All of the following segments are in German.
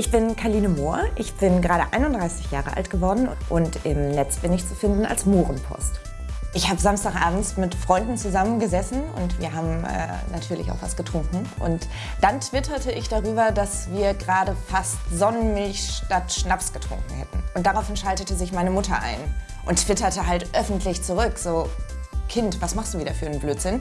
Ich bin Kaline Mohr, ich bin gerade 31 Jahre alt geworden und im Netz bin ich zu finden als Mohrenpost. Ich habe Samstagabends mit Freunden zusammengesessen und wir haben äh, natürlich auch was getrunken. Und dann twitterte ich darüber, dass wir gerade fast Sonnenmilch statt Schnaps getrunken hätten. Und daraufhin schaltete sich meine Mutter ein und twitterte halt öffentlich zurück, so Kind, was machst du wieder für einen Blödsinn?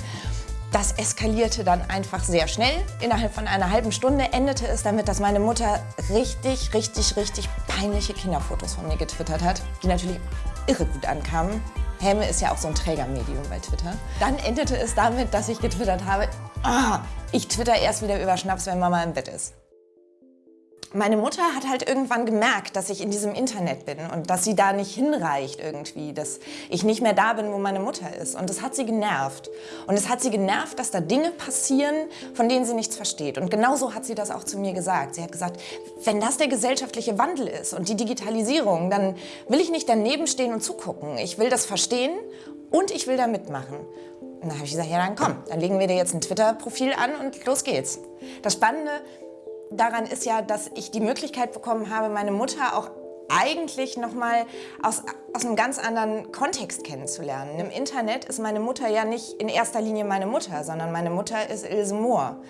Das eskalierte dann einfach sehr schnell. Innerhalb von einer halben Stunde endete es damit, dass meine Mutter richtig, richtig, richtig peinliche Kinderfotos von mir getwittert hat, die natürlich irre gut ankamen. Häme ist ja auch so ein Trägermedium bei Twitter. Dann endete es damit, dass ich getwittert habe, oh, ich twitter erst wieder über Schnaps, wenn Mama im Bett ist. Meine Mutter hat halt irgendwann gemerkt, dass ich in diesem Internet bin und dass sie da nicht hinreicht irgendwie, dass ich nicht mehr da bin, wo meine Mutter ist. Und das hat sie genervt. Und es hat sie genervt, dass da Dinge passieren, von denen sie nichts versteht. Und genauso hat sie das auch zu mir gesagt. Sie hat gesagt, wenn das der gesellschaftliche Wandel ist und die Digitalisierung, dann will ich nicht daneben stehen und zugucken. Ich will das verstehen und ich will da mitmachen. Und dann habe ich gesagt, ja dann komm, dann legen wir dir jetzt ein Twitter-Profil an und los geht's. Das Spannende daran ist ja, dass ich die Möglichkeit bekommen habe, meine Mutter auch eigentlich nochmal aus, aus einem ganz anderen Kontext kennenzulernen. Im Internet ist meine Mutter ja nicht in erster Linie meine Mutter, sondern meine Mutter ist Ilse Mohr.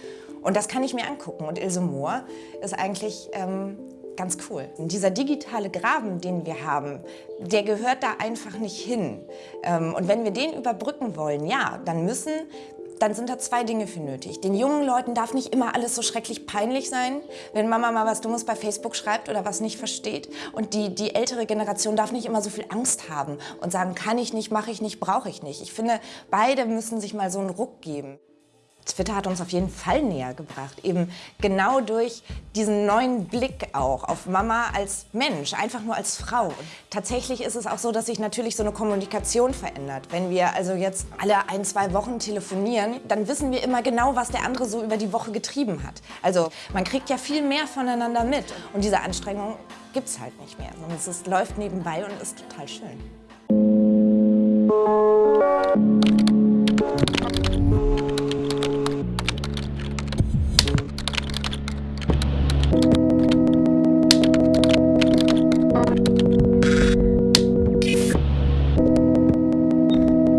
Und das kann ich mir angucken. Und Ilse Mohr ist eigentlich ähm, ganz cool. Und dieser digitale Graben, den wir haben, der gehört da einfach nicht hin. Ähm, und wenn wir den überbrücken wollen, ja, dann müssen dann sind da zwei Dinge für nötig. Den jungen Leuten darf nicht immer alles so schrecklich peinlich sein, wenn Mama mal was Dummes bei Facebook schreibt oder was nicht versteht. Und die, die ältere Generation darf nicht immer so viel Angst haben und sagen, kann ich nicht, mache ich nicht, brauche ich nicht. Ich finde, beide müssen sich mal so einen Ruck geben. Twitter hat uns auf jeden Fall näher gebracht. Eben genau durch diesen neuen Blick auch auf Mama als Mensch, einfach nur als Frau. Tatsächlich ist es auch so, dass sich natürlich so eine Kommunikation verändert. Wenn wir also jetzt alle ein, zwei Wochen telefonieren, dann wissen wir immer genau, was der andere so über die Woche getrieben hat. Also man kriegt ja viel mehr voneinander mit. Und diese Anstrengung gibt es halt nicht mehr. Und es läuft nebenbei und ist total schön.